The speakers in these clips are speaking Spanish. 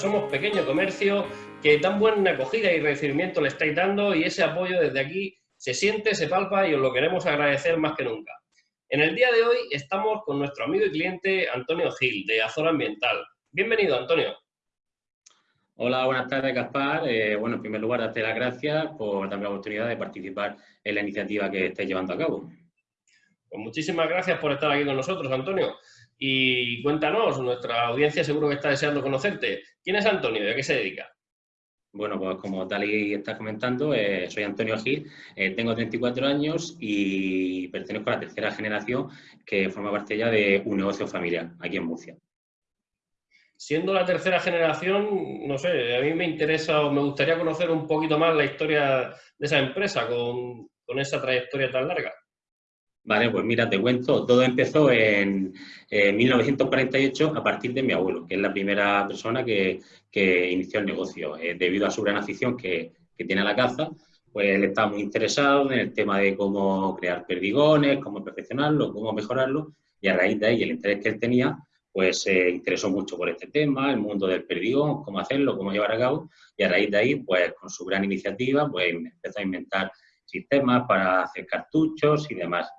somos pequeño comercio, que tan buena acogida y recibimiento le estáis dando y ese apoyo desde aquí se siente, se palpa y os lo queremos agradecer más que nunca. En el día de hoy estamos con nuestro amigo y cliente Antonio Gil, de Azora Ambiental. Bienvenido, Antonio. Hola, buenas tardes, Gaspar. Eh, bueno, en primer lugar, darte las gracias por darme la oportunidad de participar en la iniciativa que estáis llevando a cabo. Pues muchísimas gracias por estar aquí con nosotros, Antonio. Y cuéntanos, nuestra audiencia seguro que está deseando conocerte. ¿Quién es Antonio y a qué se dedica? Bueno, pues como tal y estás comentando, eh, soy Antonio Gil, eh, tengo 34 años y pertenezco a la tercera generación que forma parte ya de un negocio familiar aquí en Murcia. Siendo la tercera generación, no sé, a mí me interesa o me gustaría conocer un poquito más la historia de esa empresa con, con esa trayectoria tan larga. Vale, pues mira, te cuento, todo empezó en, 1948 a partir de mi abuelo, que es la primera persona que, inició el negocio. Eh, debido a su gran afición que, tiene a la caza, pues él estaba muy interesado en el tema de cómo crear perdigones, cómo perfeccionarlo, cómo mejorarlo, y a raíz de ahí el interés que él tenía, pues se interesó mucho por este tema, el mundo del perdigón, cómo hacerlo, cómo llevar a cabo, y a raíz de ahí, pues con su gran iniciativa, pues empezó a inventar sistemas para hacer cartuchos y demás.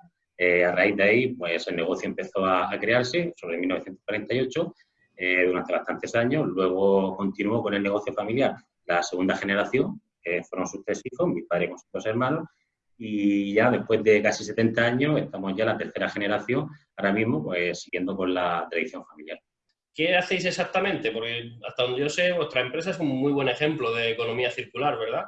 Eh, a raíz de ahí, pues el negocio empezó a, crearse sobre 1948 eh, durante bastantes años. Luego continuó con el negocio familiar la segunda generación, que fueron sus tres hijos, mi padre con sus dos hermanos, y ya después de casi 70 años estamos ya en la tercera generación, ahora mismo pues siguiendo con la tradición familiar. ¿Qué hacéis exactamente? Porque hasta donde yo sé, vuestra empresa es un muy buen ejemplo de economía circular, ¿verdad?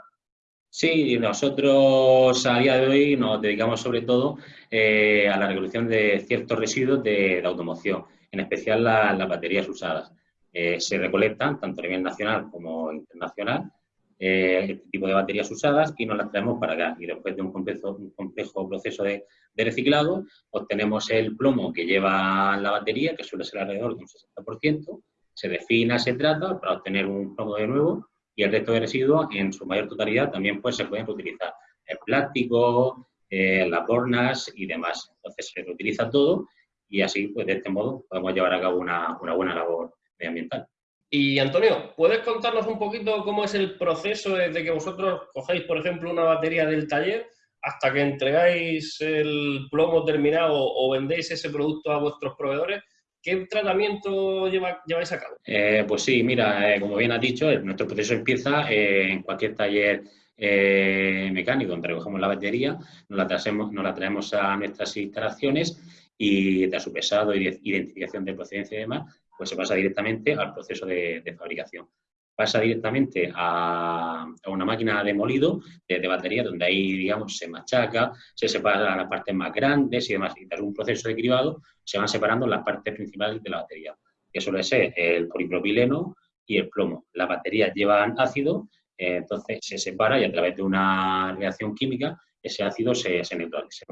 Sí, nosotros a día de hoy nos dedicamos sobre todo eh, a la recolección de ciertos residuos de, automoción, en especial las baterías usadas. Eh, se recolectan tanto a nivel nacional como internacional eh, este tipo de baterías usadas y nos las traemos para acá. Y después de un complejo, un complejo proceso de, de, reciclado, obtenemos el plomo que lleva la batería, que suele ser alrededor de un 60%, se defina, se trata para obtener un plomo de nuevo y el resto de residuos, en su mayor totalidad, también pues, se pueden reutilizar. El plástico, las bornas y demás. Entonces se reutiliza todo y así, pues de este modo, podemos llevar a cabo una, una buena labor medioambiental. Y Antonio, ¿puedes contarnos un poquito cómo es el proceso desde que vosotros cogéis, por ejemplo, una batería del taller hasta que entregáis el plomo terminado o vendéis ese producto a vuestros proveedores? ¿Qué tratamiento lleváis a cabo? Eh, pues sí, mira, eh, como bien has dicho, nuestro proceso empieza eh, en cualquier taller mecánico donde recogemos la batería, nos la, traemos, nos la traemos a nuestras instalaciones y tras su pesado, identificación de procedencia y demás, pues se pasa directamente al proceso de fabricación pasa directamente a, una máquina de molido de, batería, donde ahí, digamos, se machaca, se separan las partes más grandes y demás. Y tras un proceso de cribado se van separando las partes principales de la batería, que suele ser el polipropileno y el plomo. Las baterías llevan ácido, eh, entonces se separa y a través de una reacción química ese ácido se, se, neutraliza.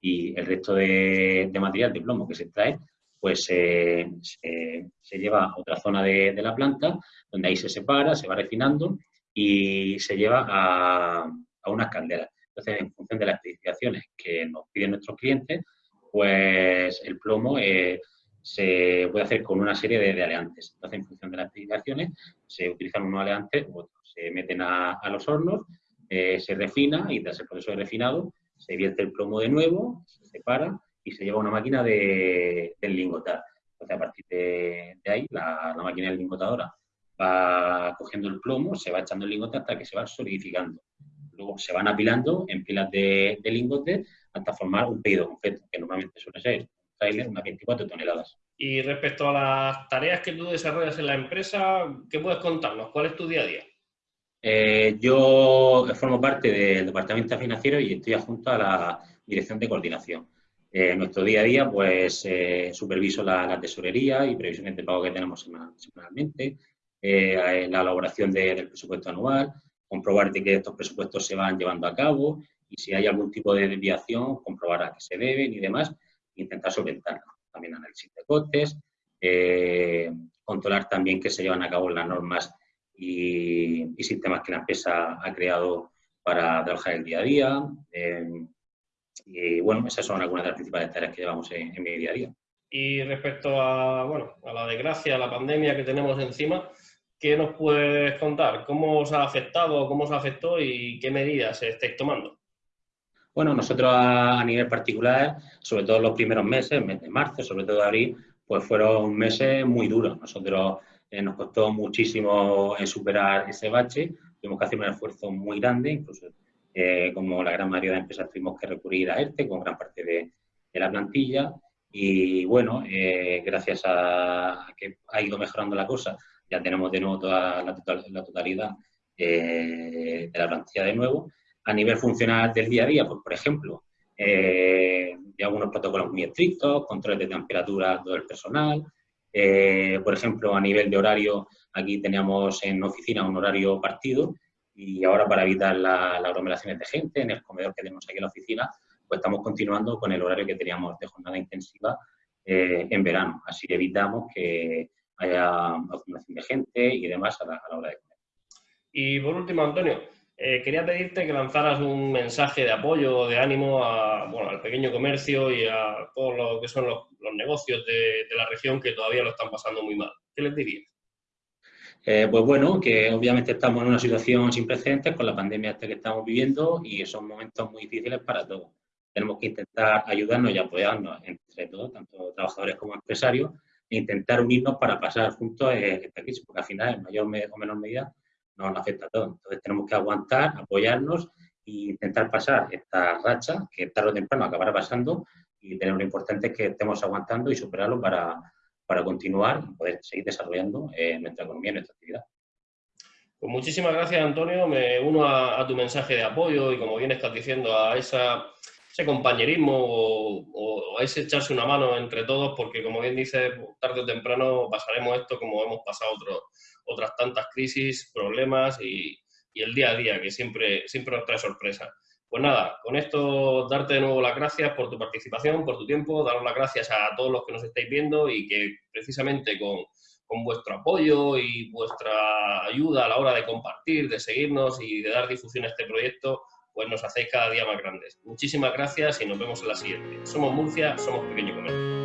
Y el resto de, material de plomo que se extrae pues se, lleva a otra zona de, la planta, donde ahí se separa, se va refinando y se lleva a, unas calderas. Entonces, en función de las especificaciones que nos piden nuestros clientes, pues el plomo eh, se puede hacer con una serie de, aleantes. Entonces, en función de las especificaciones, se utilizan unos aleantes u otros. Se meten a, los hornos, eh, se refina y tras el proceso de refinado se vierte el plomo de nuevo, se separa y se lleva una máquina de, del lingotar. Entonces, a partir de, ahí, la, máquina de lingotadora va cogiendo el plomo, se va echando el lingote hasta que se va solidificando. Luego se van apilando en pilas de, de lingote hasta formar un pedido completo, que normalmente suele ser un trailer, unas 24 toneladas. Y respecto a las tareas que tú desarrollas en la empresa, ¿qué puedes contarnos? ¿Cuál es tu día a día? Eh, yo formo parte del departamento financiero y estoy adjunto a la dirección de coordinación. En nuestro día a día, pues eh, superviso la, tesorería y previsiones de pago que tenemos semanalmente, eh, la elaboración del presupuesto anual, comprobar que estos presupuestos se van llevando a cabo y si hay algún tipo de desviación, comprobar a qué se deben y demás, intentar solventarlo. También análisis de costes, eh, controlar también que se llevan a cabo las normas y, sistemas que la empresa ha creado para trabajar el día a día, y bueno, esas son algunas de las principales tareas que llevamos en, mi día a día. Y respecto a, bueno, a la desgracia, a la pandemia que tenemos encima, ¿qué nos puedes contar? ¿Cómo os ha afectado, cómo os afectó y qué medidas estáis tomando? Bueno, nosotros a, nivel particular, sobre todo los primeros meses, mes de marzo, sobre todo abril, pues fueron meses muy duros. Nosotros eh, nos costó muchísimo eh, superar ese bache, tuvimos que hacer un esfuerzo muy grande, incluso eh, como la gran mayoría de empresas tuvimos que recurrir a ERTE con gran parte de, la plantilla y bueno, gracias a, que ha ido mejorando la cosa, ya tenemos de nuevo toda la, la totalidad de la plantilla de nuevo a nivel funcional del día a día, pues, por ejemplo, eh, de algunos protocolos muy estrictos, controles de temperatura todo el personal. Eh, por ejemplo, a nivel de horario, aquí teníamos en oficina un horario partido y ahora para evitar las aglomeraciones de gente en el comedor que tenemos aquí en la oficina, pues estamos continuando con el horario que teníamos de jornada intensiva eh, en verano. Así evitamos que haya acumulación de gente y demás a la, a la hora de comer. Y por último, Antonio, eh, quería pedirte que lanzaras un mensaje de apoyo o de ánimo al pequeño comercio y a todos lo que son los, negocios de, la región que todavía lo están pasando muy mal. ¿Qué les dirías? Eh, pues bueno, que obviamente estamos en una situación sin precedentes con la pandemia que estamos viviendo y son momentos muy difíciles para todos. Tenemos que intentar ayudarnos y apoyarnos entre todos, tanto trabajadores como empresarios, e intentar unirnos para pasar juntos esta crisis, porque al final, en mayor o menor medida, nos afecta a todos. Entonces tenemos que aguantar, apoyarnos e intentar pasar esta racha que tarde o temprano acabará pasando y lo importante es que estemos aguantando y superarlo para, para continuar y poder seguir desarrollando eh, nuestra economía y nuestra actividad. Pues muchísimas gracias, Antonio. Me uno a, tu mensaje de apoyo y, como bien estás diciendo, a ese compañerismo o, a ese echarse una mano entre todos, porque, como bien dices, tarde o temprano pasaremos esto como hemos pasado otras tantas crisis, problemas y, el día a día, que siempre, siempre nos trae sorpresa. Pues nada, con esto darte de nuevo las gracias por tu participación, por tu tiempo, daros las gracias a todos los que nos estáis viendo y que precisamente con, vuestro apoyo y vuestra ayuda a la hora de compartir, de seguirnos y de dar difusión a este proyecto, pues nos hacéis cada día más grandes. Muchísimas gracias y nos vemos en la siguiente. Somos Murcia, somos Pequeño Comercio.